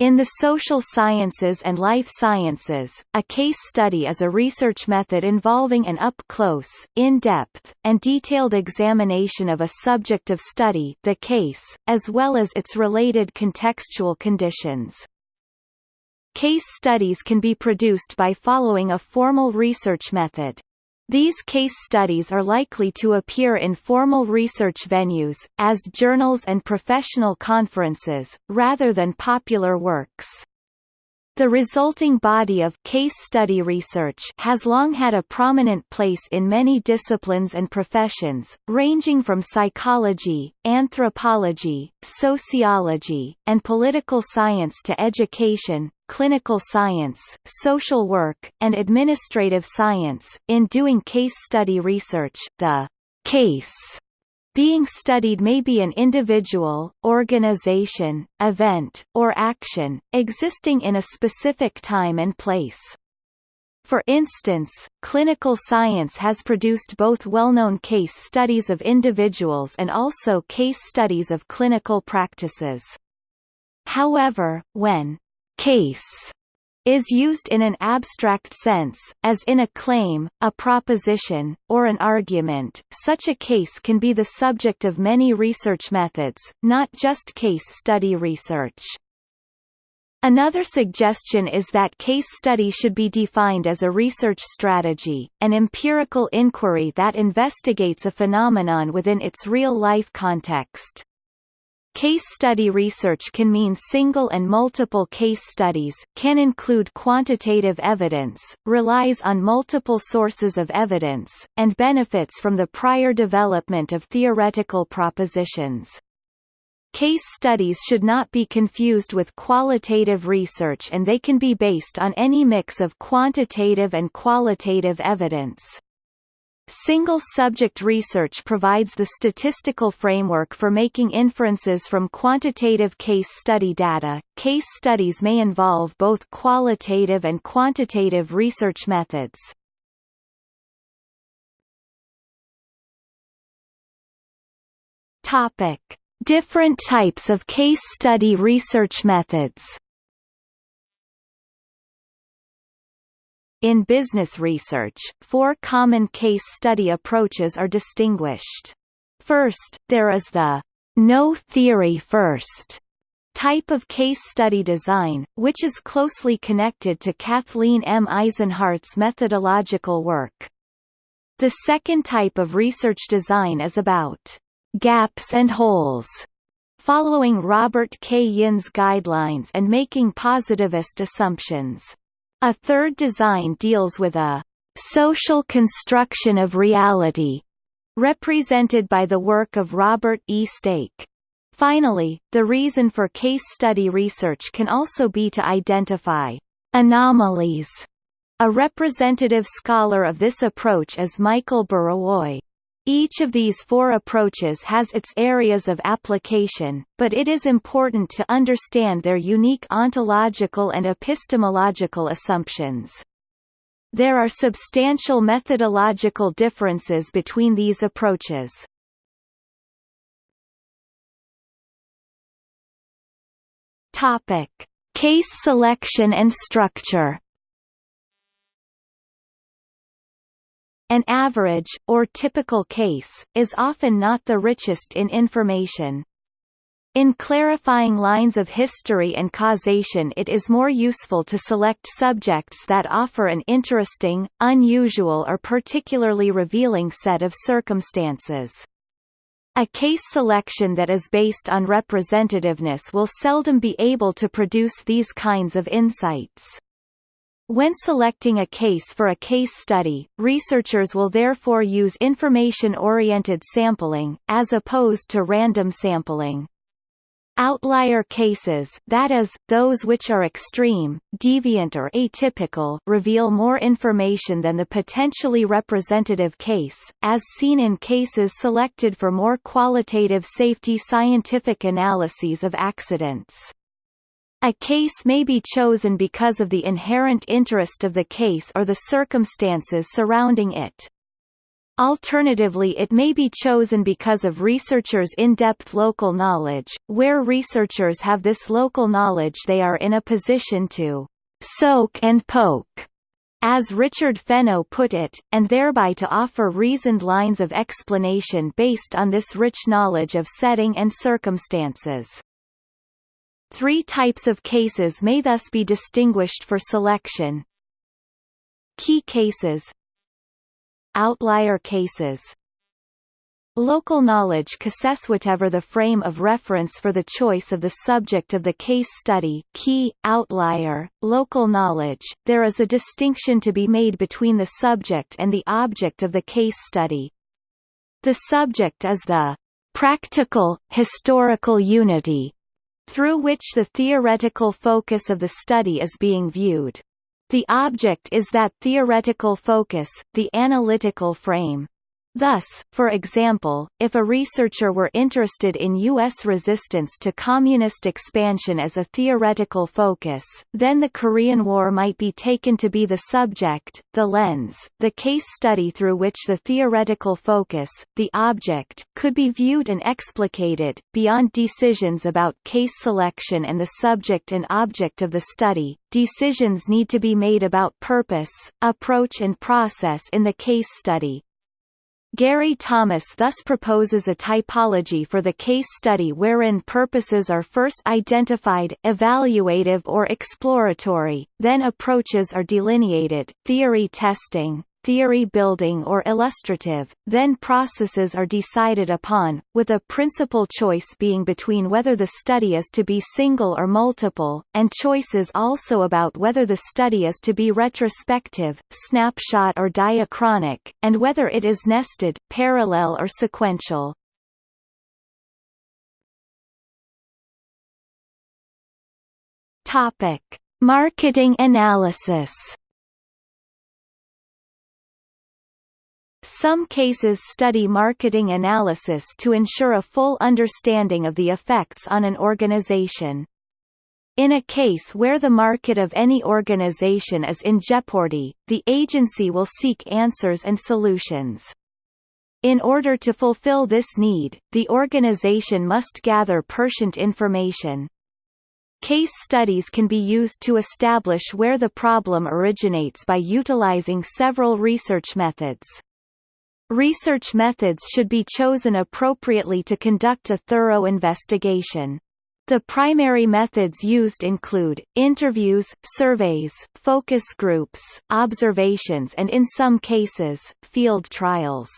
In the social sciences and life sciences, a case study is a research method involving an up-close, in-depth, and detailed examination of a subject of study the case, as well as its related contextual conditions. Case studies can be produced by following a formal research method. These case studies are likely to appear in formal research venues, as journals and professional conferences, rather than popular works. The resulting body of case study research has long had a prominent place in many disciplines and professions, ranging from psychology, anthropology, sociology, and political science to education, clinical science, social work, and administrative science. In doing case study research, the case being studied may be an individual, organization, event, or action, existing in a specific time and place. For instance, clinical science has produced both well-known case studies of individuals and also case studies of clinical practices. However, when case is used in an abstract sense, as in a claim, a proposition, or an argument. Such a case can be the subject of many research methods, not just case study research. Another suggestion is that case study should be defined as a research strategy, an empirical inquiry that investigates a phenomenon within its real-life context. Case study research can mean single and multiple case studies, can include quantitative evidence, relies on multiple sources of evidence, and benefits from the prior development of theoretical propositions. Case studies should not be confused with qualitative research and they can be based on any mix of quantitative and qualitative evidence. Single-subject research provides the statistical framework for making inferences from quantitative case study data. Case studies may involve both qualitative and quantitative research methods. Topic: Different types of case study research methods. In business research, four common case study approaches are distinguished. First, there is the no theory first type of case study design, which is closely connected to Kathleen M. Eisenhardt's methodological work. The second type of research design is about gaps and holes, following Robert K. Yin's guidelines and making positivist assumptions. A third design deals with a social construction of reality, represented by the work of Robert E. Stake. Finally, the reason for case study research can also be to identify anomalies. A representative scholar of this approach is Michael Burawoy. Each of these four approaches has its areas of application, but it is important to understand their unique ontological and epistemological assumptions. There are substantial methodological differences between these approaches. Topic: Case selection and structure. An average, or typical case, is often not the richest in information. In clarifying lines of history and causation it is more useful to select subjects that offer an interesting, unusual or particularly revealing set of circumstances. A case selection that is based on representativeness will seldom be able to produce these kinds of insights. When selecting a case for a case study, researchers will therefore use information-oriented sampling, as opposed to random sampling. Outlier cases that is, those which are extreme, deviant or atypical reveal more information than the potentially representative case, as seen in cases selected for more qualitative safety scientific analyses of accidents. A case may be chosen because of the inherent interest of the case or the circumstances surrounding it. Alternatively it may be chosen because of researchers' in-depth local knowledge, where researchers have this local knowledge they are in a position to «soak and poke», as Richard Fenno put it, and thereby to offer reasoned lines of explanation based on this rich knowledge of setting and circumstances. Three types of cases may thus be distinguished for selection. Key cases. Outlier cases. Local knowledge cases whatever the frame of reference for the choice of the subject of the case study. Key, outlier, local knowledge, there is a distinction to be made between the subject and the object of the case study. The subject is the practical, historical unity through which the theoretical focus of the study is being viewed. The object is that theoretical focus, the analytical frame. Thus, for example, if a researcher were interested in U.S. resistance to communist expansion as a theoretical focus, then the Korean War might be taken to be the subject, the lens, the case study through which the theoretical focus, the object, could be viewed and explicated. Beyond decisions about case selection and the subject and object of the study, decisions need to be made about purpose, approach and process in the case study, Gary Thomas thus proposes a typology for the case study wherein purposes are first identified evaluative or exploratory, then approaches are delineated theory testing, theory building or illustrative, then processes are decided upon, with a principal choice being between whether the study is to be single or multiple, and choices also about whether the study is to be retrospective, snapshot or diachronic, and whether it is nested, parallel or sequential. Topic: Marketing analysis Some cases study marketing analysis to ensure a full understanding of the effects on an organization. In a case where the market of any organization is in jeopardy, the agency will seek answers and solutions. In order to fulfill this need, the organization must gather pertinent information. Case studies can be used to establish where the problem originates by utilizing several research methods. Research methods should be chosen appropriately to conduct a thorough investigation. The primary methods used include, interviews, surveys, focus groups, observations and in some cases, field trials.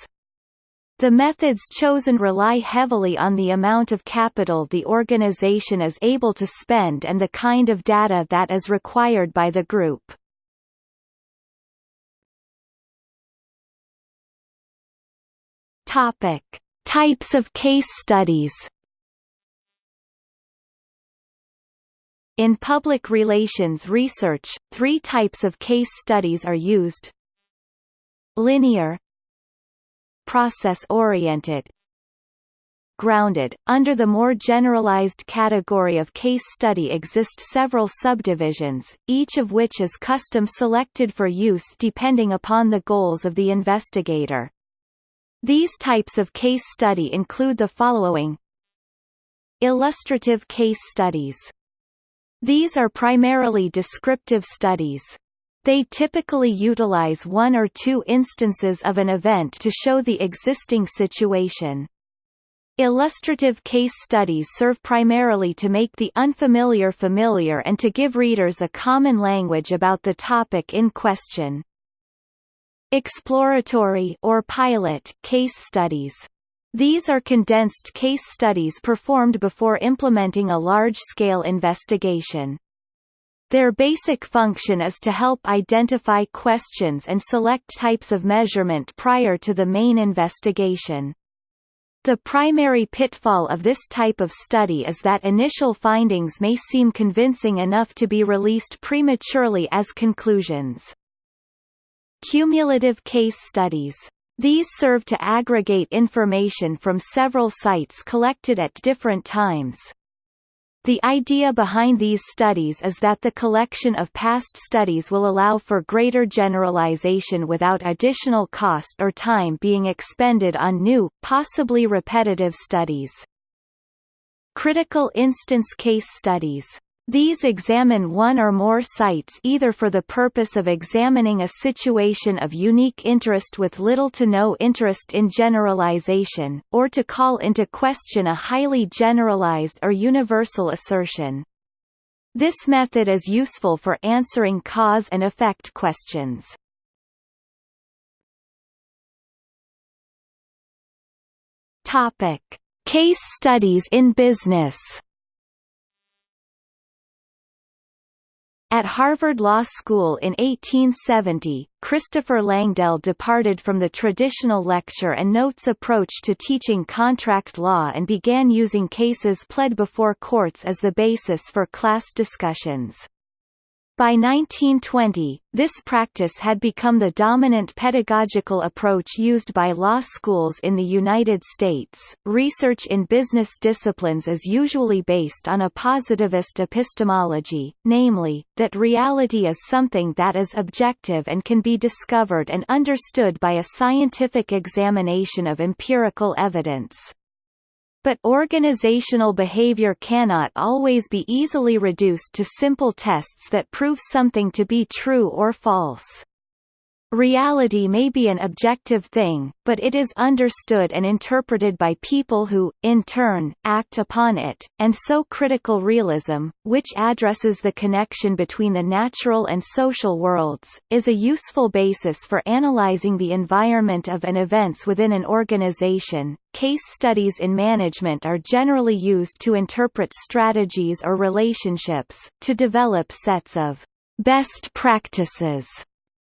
The methods chosen rely heavily on the amount of capital the organization is able to spend and the kind of data that is required by the group. Topic: Types of case studies. In public relations research, three types of case studies are used. Linear Process-oriented Grounded. Under the more generalized category of case study exist several subdivisions, each of which is custom selected for use depending upon the goals of the investigator. These types of case study include the following Illustrative case studies. These are primarily descriptive studies. They typically utilize one or two instances of an event to show the existing situation. Illustrative case studies serve primarily to make the unfamiliar familiar and to give readers a common language about the topic in question. Exploratory or pilot case studies. These are condensed case studies performed before implementing a large-scale investigation. Their basic function is to help identify questions and select types of measurement prior to the main investigation. The primary pitfall of this type of study is that initial findings may seem convincing enough to be released prematurely as conclusions. Cumulative case studies. These serve to aggregate information from several sites collected at different times. The idea behind these studies is that the collection of past studies will allow for greater generalization without additional cost or time being expended on new, possibly repetitive studies. Critical instance case studies these examine one or more sites either for the purpose of examining a situation of unique interest with little to no interest in generalization, or to call into question a highly generalized or universal assertion. This method is useful for answering cause and effect questions. Case studies in business. At Harvard Law School in 1870, Christopher Langdell departed from the traditional lecture and notes approach to teaching contract law and began using cases pled before courts as the basis for class discussions. By 1920, this practice had become the dominant pedagogical approach used by law schools in the United States. Research in business disciplines is usually based on a positivist epistemology, namely, that reality is something that is objective and can be discovered and understood by a scientific examination of empirical evidence. But organizational behavior cannot always be easily reduced to simple tests that prove something to be true or false. Reality may be an objective thing, but it is understood and interpreted by people who, in turn, act upon it, and so critical realism, which addresses the connection between the natural and social worlds, is a useful basis for analyzing the environment of and events within an organization. Case studies in management are generally used to interpret strategies or relationships, to develop sets of best practices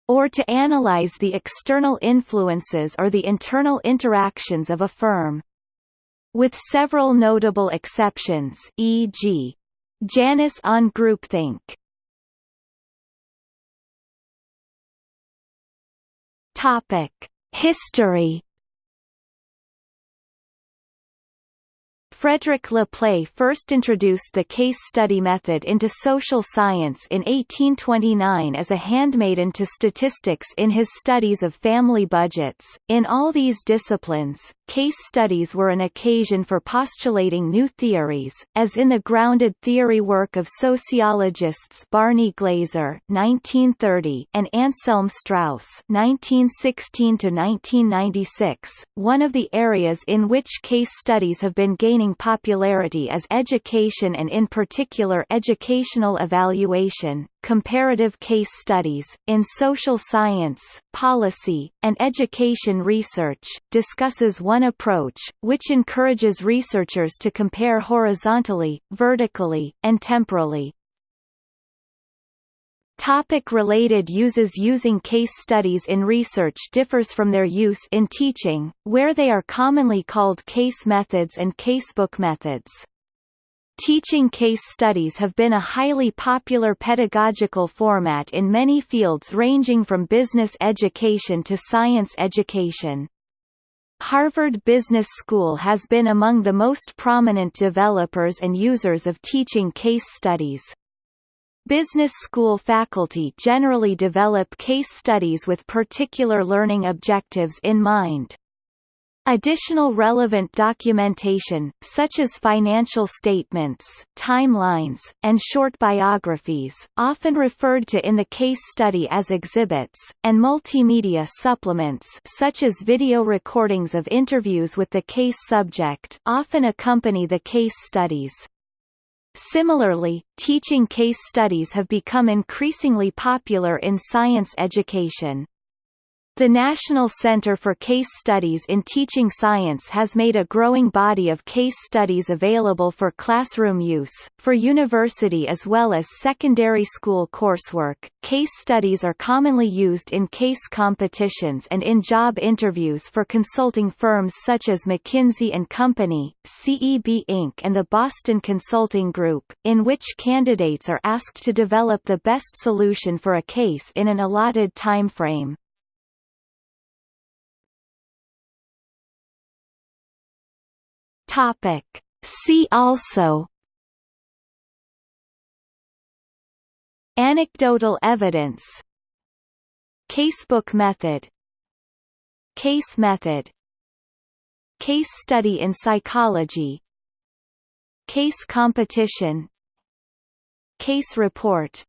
or to analyze the external influences or the internal interactions of a firm. With several notable exceptions e.g. Janis on groupthink. Topic: History Frederick Le Play first introduced the case study method into social science in 1829 as a handmaiden to statistics in his studies of family budgets. In all these disciplines, case studies were an occasion for postulating new theories, as in the grounded theory work of sociologists Barney Glaser (1930) and Anselm Strauss (1916 1996). One of the areas in which case studies have been gaining popularity is education and in particular educational evaluation, comparative case studies, in social science, policy, and education research, discusses one approach, which encourages researchers to compare horizontally, vertically, and temporally. Topic related uses Using case studies in research differs from their use in teaching, where they are commonly called case methods and casebook methods. Teaching case studies have been a highly popular pedagogical format in many fields ranging from business education to science education. Harvard Business School has been among the most prominent developers and users of teaching case studies. Business school faculty generally develop case studies with particular learning objectives in mind. Additional relevant documentation, such as financial statements, timelines, and short biographies, often referred to in the case study as exhibits, and multimedia supplements such as video recordings of interviews with the case subject often accompany the case studies. Similarly, teaching case studies have become increasingly popular in science education. The National Center for Case Studies in Teaching Science has made a growing body of case studies available for classroom use, for university as well as secondary school coursework. Case studies are commonly used in case competitions and in job interviews for consulting firms such as McKinsey and Company, CEB Inc. and the Boston Consulting Group, in which candidates are asked to develop the best solution for a case in an allotted time frame. Topic. See also Anecdotal evidence Casebook method Case method Case study in psychology Case competition Case report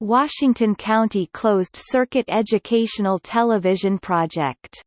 Washington County Closed Circuit Educational Television Project